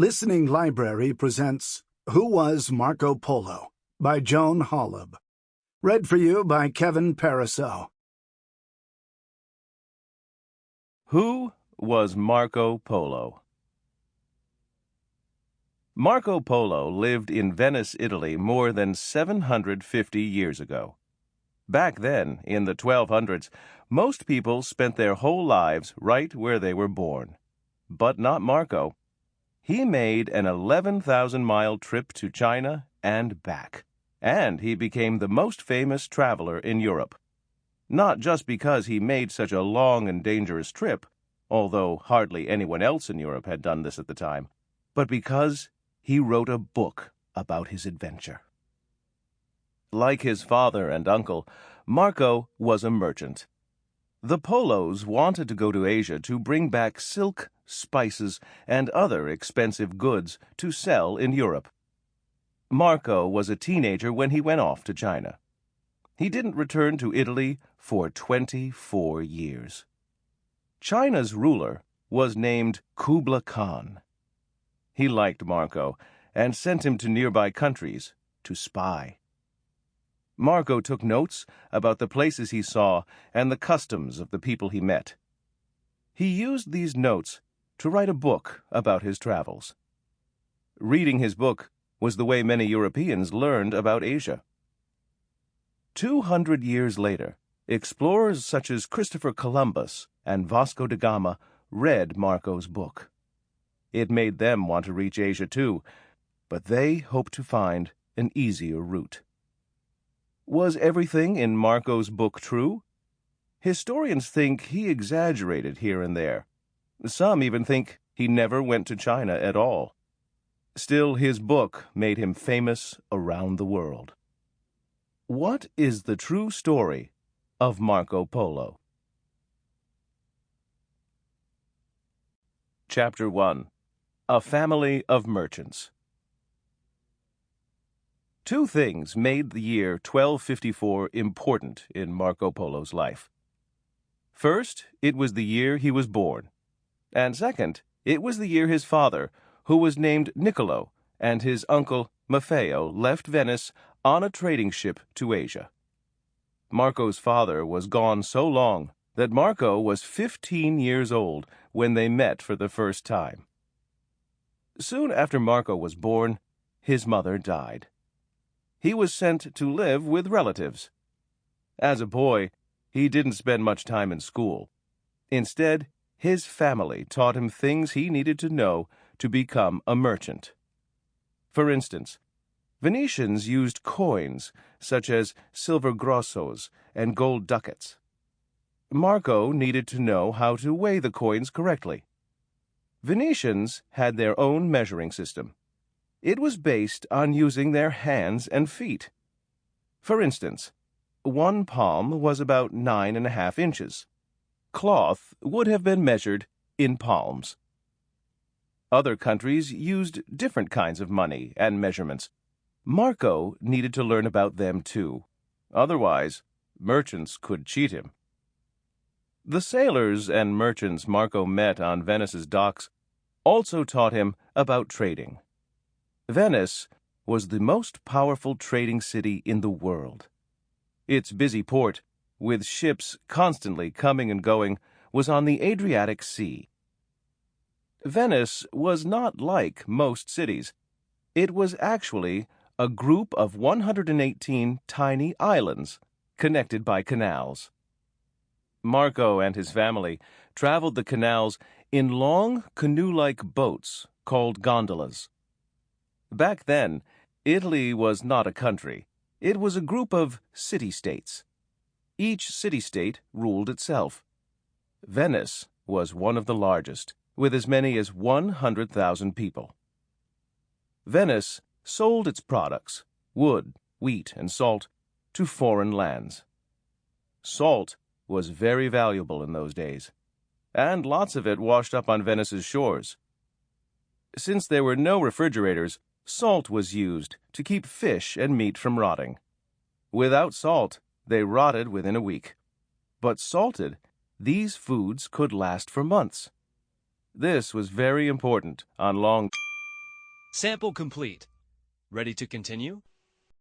Listening Library presents Who Was Marco Polo by Joan Holub. Read for you by Kevin Pariseau. Who was Marco Polo? Marco Polo lived in Venice, Italy more than 750 years ago. Back then, in the 1200s, most people spent their whole lives right where they were born. But not Marco. He made an 11,000 mile trip to China and back, and he became the most famous traveler in Europe. Not just because he made such a long and dangerous trip, although hardly anyone else in Europe had done this at the time, but because he wrote a book about his adventure. Like his father and uncle, Marco was a merchant. The Polos wanted to go to Asia to bring back silk, spices, and other expensive goods to sell in Europe. Marco was a teenager when he went off to China. He didn't return to Italy for 24 years. China's ruler was named Kubla Khan. He liked Marco and sent him to nearby countries to spy. Marco took notes about the places he saw and the customs of the people he met. He used these notes to write a book about his travels. Reading his book was the way many Europeans learned about Asia. Two hundred years later, explorers such as Christopher Columbus and Vasco da Gama read Marco's book. It made them want to reach Asia too, but they hoped to find an easier route. Was everything in Marco's book true? Historians think he exaggerated here and there. Some even think he never went to China at all. Still, his book made him famous around the world. What is the true story of Marco Polo? Chapter 1 A Family of Merchants Two things made the year 1254 important in Marco Polo's life. First, it was the year he was born. And second, it was the year his father, who was named Niccolo, and his uncle Maffeo left Venice on a trading ship to Asia. Marco's father was gone so long that Marco was 15 years old when they met for the first time. Soon after Marco was born, his mother died. He was sent to live with relatives. As a boy, he didn't spend much time in school. Instead, his family taught him things he needed to know to become a merchant. For instance, Venetians used coins such as silver grossos and gold ducats. Marco needed to know how to weigh the coins correctly. Venetians had their own measuring system. It was based on using their hands and feet. For instance, one palm was about nine and a half inches. Cloth would have been measured in palms. Other countries used different kinds of money and measurements. Marco needed to learn about them too. Otherwise, merchants could cheat him. The sailors and merchants Marco met on Venice's docks also taught him about trading. Venice was the most powerful trading city in the world. Its busy port, with ships constantly coming and going, was on the Adriatic Sea. Venice was not like most cities. It was actually a group of 118 tiny islands connected by canals. Marco and his family traveled the canals in long canoe like boats called gondolas. Back then, Italy was not a country, it was a group of city states. Each city state ruled itself. Venice was one of the largest with as many as 100,000 people. Venice sold its products, wood, wheat, and salt, to foreign lands. Salt was very valuable in those days, and lots of it washed up on Venice's shores. Since there were no refrigerators, salt was used to keep fish and meat from rotting. Without salt, they rotted within a week. But salted, these foods could last for months. This was very important on long Sample complete. Ready to continue?